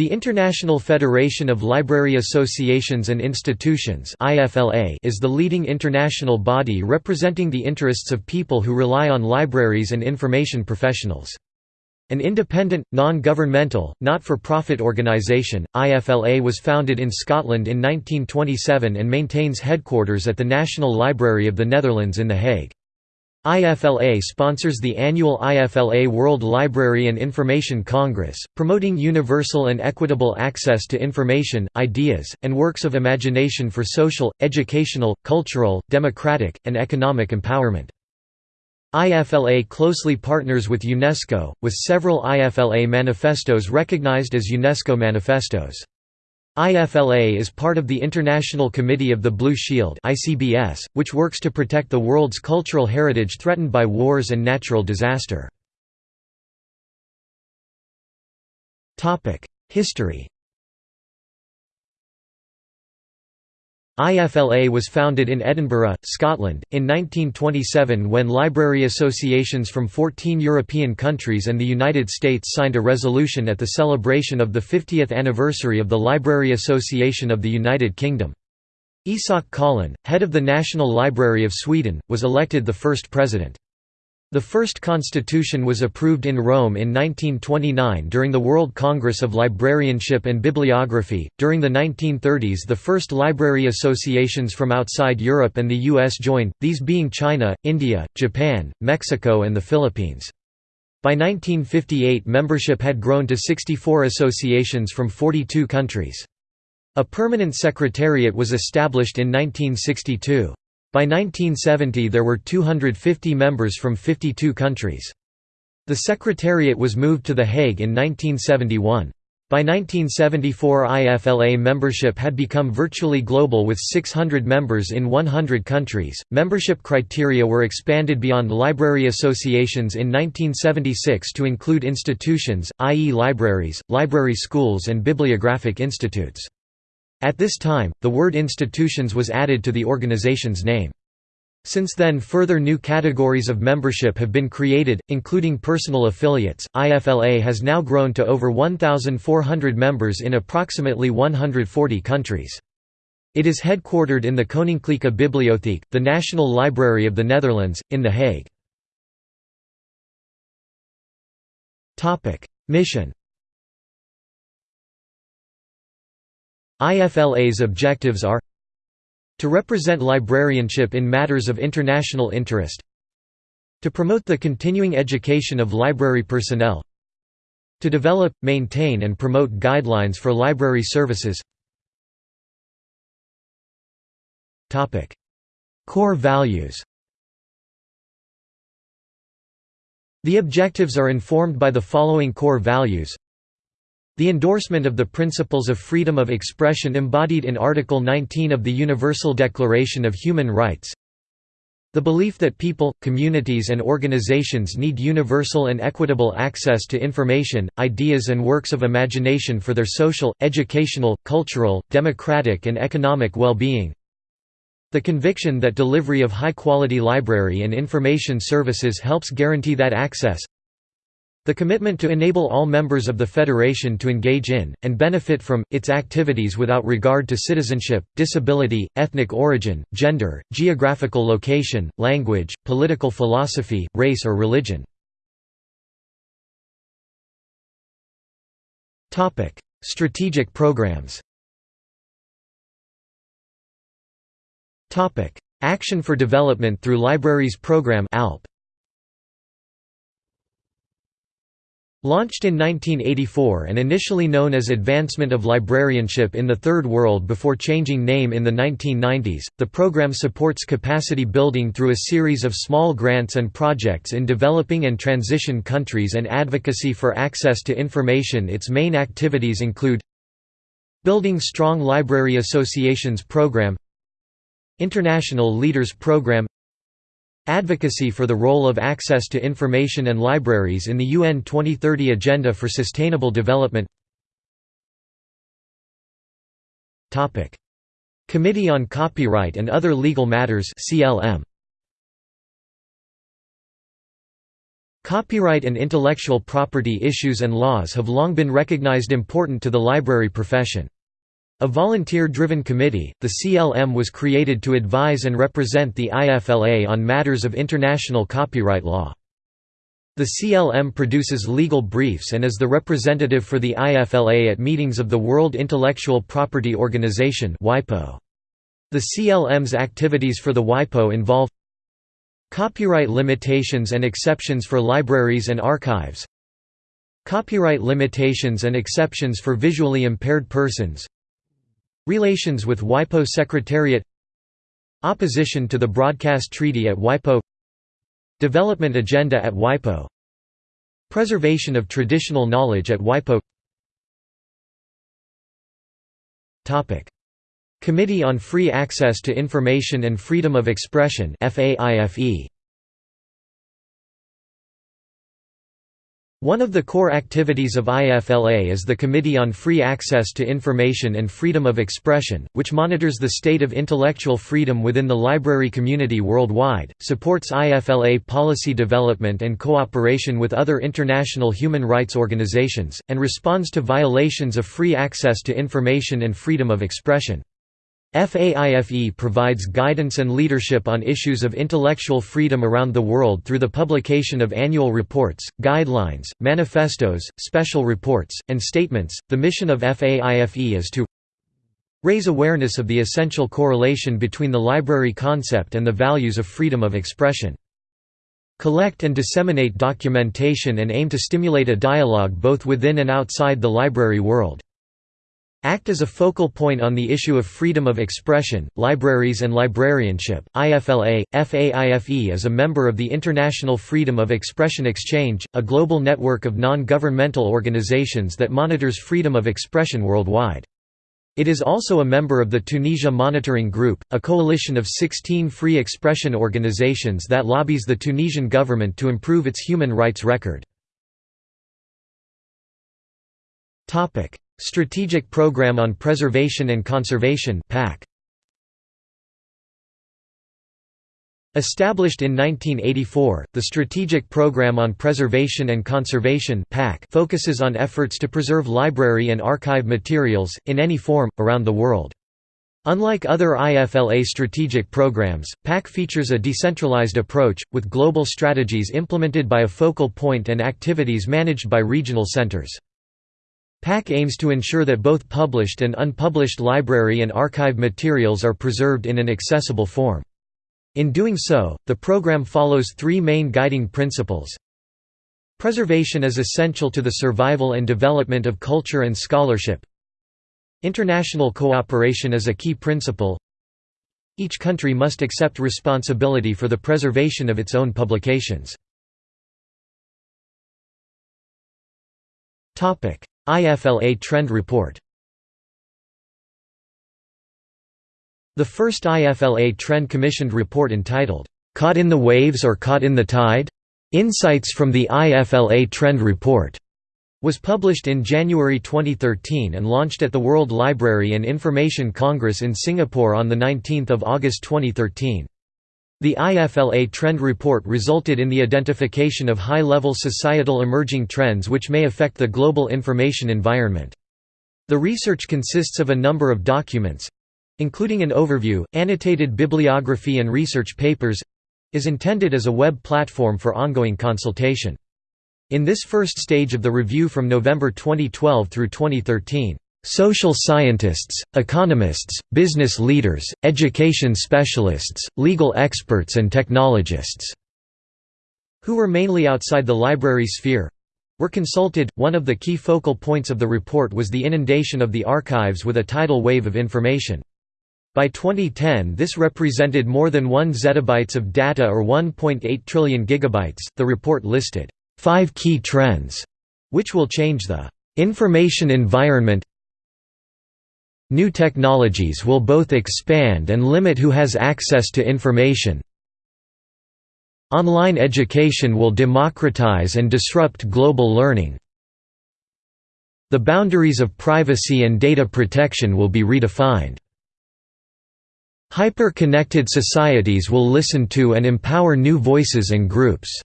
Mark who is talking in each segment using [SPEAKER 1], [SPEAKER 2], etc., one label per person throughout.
[SPEAKER 1] The International Federation of Library Associations and Institutions is the leading international body representing the interests of people who rely on libraries and information professionals. An independent, non-governmental, not-for-profit organisation, IFLA was founded in Scotland in 1927 and maintains headquarters at the National Library of the Netherlands in The Hague. IFLA sponsors the annual IFLA World Library and Information Congress, promoting universal and equitable access to information, ideas, and works of imagination for social, educational, cultural, democratic, and economic empowerment. IFLA closely partners with UNESCO, with several IFLA manifestos recognized as UNESCO manifestos. IFLA is part of the International Committee of the Blue Shield which works to protect the world's cultural heritage threatened by wars and natural disaster. History IFLA was founded in Edinburgh, Scotland, in 1927 when library associations from 14 European countries and the United States signed a resolution at the celebration of the 50th anniversary of the Library Association of the United Kingdom. Isak Collin, head of the National Library of Sweden, was elected the first president. The first constitution was approved in Rome in 1929 during the World Congress of Librarianship and Bibliography. During the 1930s, the first library associations from outside Europe and the US joined, these being China, India, Japan, Mexico, and the Philippines. By 1958, membership had grown to 64 associations from 42 countries. A permanent secretariat was established in 1962. By 1970 there were 250 members from 52 countries. The Secretariat was moved to The Hague in 1971. By 1974 IFLA membership had become virtually global with 600 members in 100 countries. Membership criteria were expanded beyond library associations in 1976 to include institutions, i.e. libraries, library schools and bibliographic institutes. At this time, the word institutions was added to the organization's name. Since then further new categories of membership have been created, including personal affiliates. IFLA has now grown to over 1,400 members in approximately 140 countries. It is headquartered in the Koninklijke Bibliotheek, the National Library of the Netherlands, in The Hague. Mission IFLA's objectives are to represent librarianship in matters of international interest to promote the continuing education of library personnel to develop, maintain and promote guidelines for library services. Core values. The objectives are informed by the following core values the endorsement of the principles of freedom of expression embodied in Article 19 of the Universal Declaration of Human Rights. The belief that people, communities and organizations need universal and equitable access to information, ideas and works of imagination for their social, educational, cultural, democratic and economic well-being. The conviction that delivery of high-quality library and information services helps guarantee that access the commitment to enable all members of the Federation to engage in, and benefit from, its activities without regard to citizenship, disability, ethnic origin, gender, geographical location, language, political philosophy, race or religion. Strategic programs Action for Development through Libraries Program ALP Launched in 1984 and initially known as Advancement of Librarianship in the Third World before changing name in the 1990s, the program supports capacity building through a series of small grants and projects in developing and transition countries and advocacy for access to information. Its main activities include Building Strong Library Associations Program International Leaders Program Advocacy for the role of access to information and libraries in the UN 2030 Agenda for Sustainable Development. Committee on Copyright and Other Legal Matters CLM Copyright and intellectual property issues and laws have long been recognized important to the library profession. A volunteer-driven committee, the CLM was created to advise and represent the IFLA on matters of international copyright law. The CLM produces legal briefs and is the representative for the IFLA at meetings of the World Intellectual Property Organization The CLM's activities for the WIPO involve Copyright limitations and exceptions for libraries and archives Copyright limitations and exceptions for visually impaired persons Relations with WIPO Secretariat. Opposition to the Broadcast Treaty at WIPO. Development Agenda at WIPO. Preservation of traditional knowledge at WIPO. Topic. Committee on Free Access to Information and Freedom of Expression FAIFE One of the core activities of IFLA is the Committee on Free Access to Information and Freedom of Expression, which monitors the state of intellectual freedom within the library community worldwide, supports IFLA policy development and cooperation with other international human rights organizations, and responds to violations of free access to information and freedom of expression. FAIFE provides guidance and leadership on issues of intellectual freedom around the world through the publication of annual reports, guidelines, manifestos, special reports, and statements. The mission of FAIFE is to raise awareness of the essential correlation between the library concept and the values of freedom of expression. Collect and disseminate documentation and aim to stimulate a dialogue both within and outside the library world. Act as a focal point on the issue of freedom of expression, libraries and librarianship. IFLA, FAIFE is a member of the International Freedom of Expression Exchange, a global network of non-governmental organizations that monitors freedom of expression worldwide. It is also a member of the Tunisia Monitoring Group, a coalition of 16 free expression organizations that lobbies the Tunisian government to improve its human rights record. Strategic Program on Preservation and Conservation PAC. Established in 1984, the Strategic Program on Preservation and Conservation PAC focuses on efforts to preserve library and archive materials, in any form, around the world. Unlike other IFLA strategic programs, PAC features a decentralized approach, with global strategies implemented by a focal point and activities managed by regional centers. PAC aims to ensure that both published and unpublished library and archive materials are preserved in an accessible form. In doing so, the program follows three main guiding principles. Preservation is essential to the survival and development of culture and scholarship. International cooperation is a key principle. Each country must accept responsibility for the preservation of its own publications. IFLA Trend Report The first IFLA Trend commissioned report entitled, "'Caught in the Waves or Caught in the Tide? Insights from the IFLA Trend Report' was published in January 2013 and launched at the World Library and Information Congress in Singapore on 19 August 2013. The IFLA Trend Report resulted in the identification of high-level societal emerging trends which may affect the global information environment. The research consists of a number of documents—including an overview, annotated bibliography and research papers—is intended as a web platform for ongoing consultation. In this first stage of the review from November 2012 through 2013, Social scientists, economists, business leaders, education specialists, legal experts and technologists who were mainly outside the library sphere were consulted. One of the key focal points of the report was the inundation of the archives with a tidal wave of information. By 2010, this represented more than 1 zettabytes of data or 1.8 trillion gigabytes. The report listed five key trends which will change the information environment New technologies will both expand and limit who has access to information. Online education will democratize and disrupt global learning. The boundaries of privacy and data protection will be redefined. Hyper-connected societies will listen to and empower new voices and groups.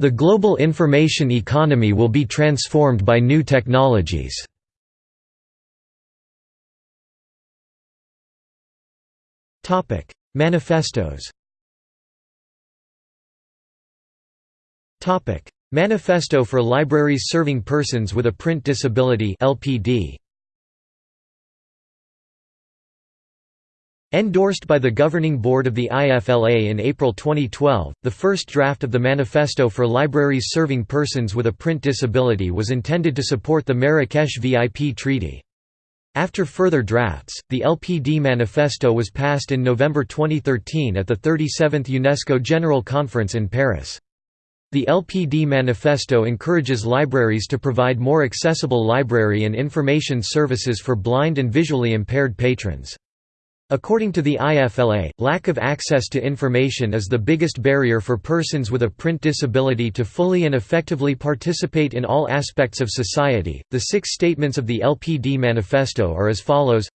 [SPEAKER 1] The global information economy will be transformed by new technologies. Manifestos Topic: Manifesto for Libraries Serving Persons with a Print Disability LPD. Endorsed by the governing board of the IFLA in April 2012, the first draft of the Manifesto for Libraries Serving Persons with a Print Disability was intended to support the Marrakesh VIP Treaty. After further drafts, the LPD Manifesto was passed in November 2013 at the 37th UNESCO General Conference in Paris. The LPD Manifesto encourages libraries to provide more accessible library and information services for blind and visually impaired patrons. According to the IFLA, lack of access to information is the biggest barrier for persons with a print disability to fully and effectively participate in all aspects of society. The six statements of the LPD Manifesto are as follows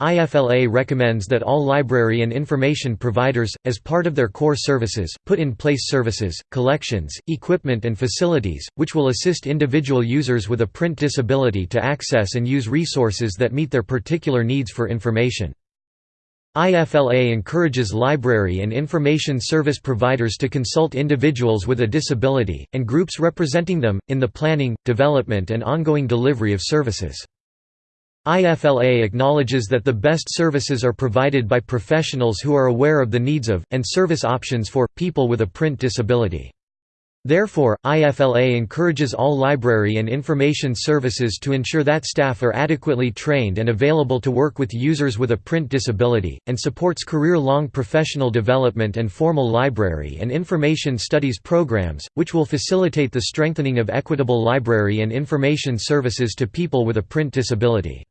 [SPEAKER 1] IFLA recommends that all library and information providers, as part of their core services, put in place services, collections, equipment and facilities, which will assist individual users with a print disability to access and use resources that meet their particular needs for information. IFLA encourages library and information service providers to consult individuals with a disability, and groups representing them, in the planning, development and ongoing delivery of services. IFLA acknowledges that the best services are provided by professionals who are aware of the needs of, and service options for, people with a print disability. Therefore, IFLA encourages all library and information services to ensure that staff are adequately trained and available to work with users with a print disability, and supports career-long professional development and formal library and information studies programs, which will facilitate the strengthening of equitable library and information services to people with a print disability.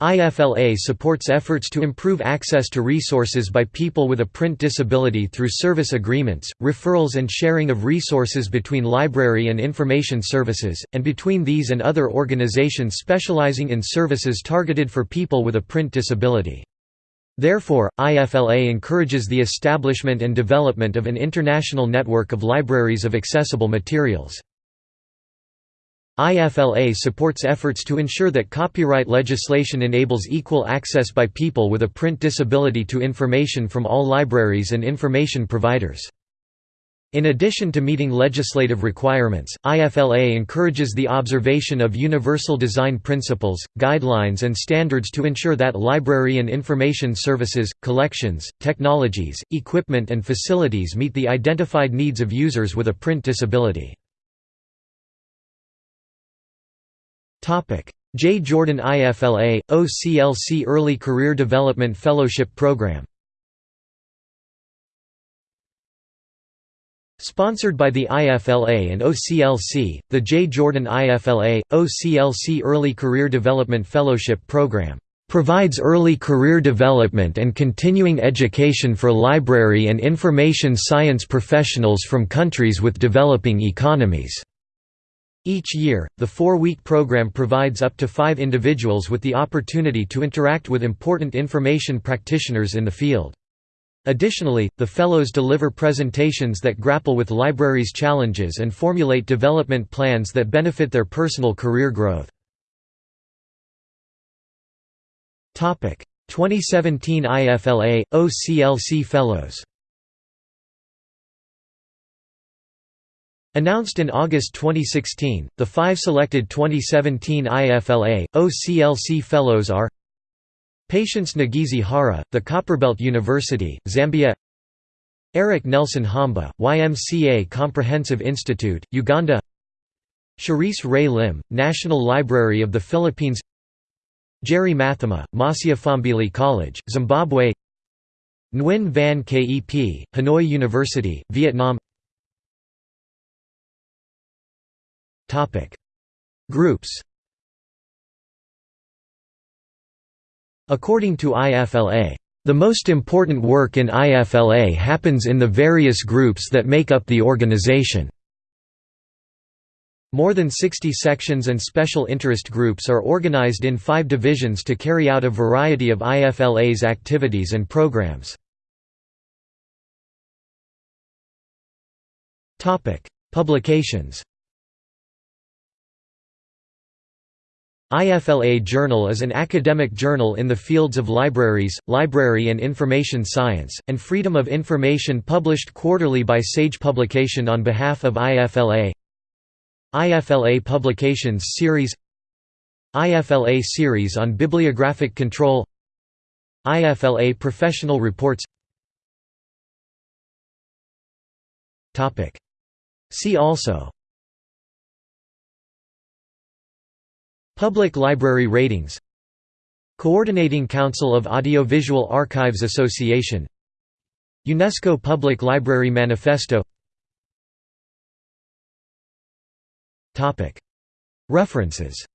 [SPEAKER 1] IFLA supports efforts to improve access to resources by people with a print disability through service agreements, referrals and sharing of resources between library and information services, and between these and other organizations specializing in services targeted for people with a print disability. Therefore, IFLA encourages the establishment and development of an international network of libraries of accessible materials. IFLA supports efforts to ensure that copyright legislation enables equal access by people with a print disability to information from all libraries and information providers. In addition to meeting legislative requirements, IFLA encourages the observation of universal design principles, guidelines and standards to ensure that library and information services, collections, technologies, equipment and facilities meet the identified needs of users with a print disability. Jay Jordan IFLA, OCLC Early Career Development Fellowship Program Sponsored by the IFLA and OCLC, the Jay Jordan IFLA, OCLC Early Career Development Fellowship Program provides early career development and continuing education for library and information science professionals from countries with developing economies. Each year, the four-week program provides up to five individuals with the opportunity to interact with important information practitioners in the field. Additionally, the Fellows deliver presentations that grapple with libraries' challenges and formulate development plans that benefit their personal career growth. 2017 IFLA, OCLC Fellows Announced in August 2016, the five selected 2017 IFLA, OCLC Fellows are Patience Ngizi Hara, the Copperbelt University, Zambia Eric Nelson Haumba, YMCA Comprehensive Institute, Uganda Cherise Ray Lim, National Library of the Philippines Jerry Mathema, Masiya College, Zimbabwe Nguyen Van Kep, Hanoi University, Vietnam Groups. According to IFLA, the most important work in IFLA happens in the various groups that make up the organization. More than 60 sections and special interest groups are organized in five divisions to carry out a variety of IFLA's activities and programs. Publications IFLA Journal is an academic journal in the fields of libraries, library and information science, and freedom of information published quarterly by Sage Publication on behalf of IFLA IFLA Publications Series IFLA Series on Bibliographic Control IFLA Professional Reports See also Public Library Ratings. Coordinating Council of Audiovisual Archives Association. UNESCO Public Library Manifesto. References.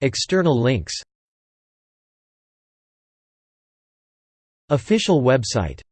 [SPEAKER 1] External links. Official website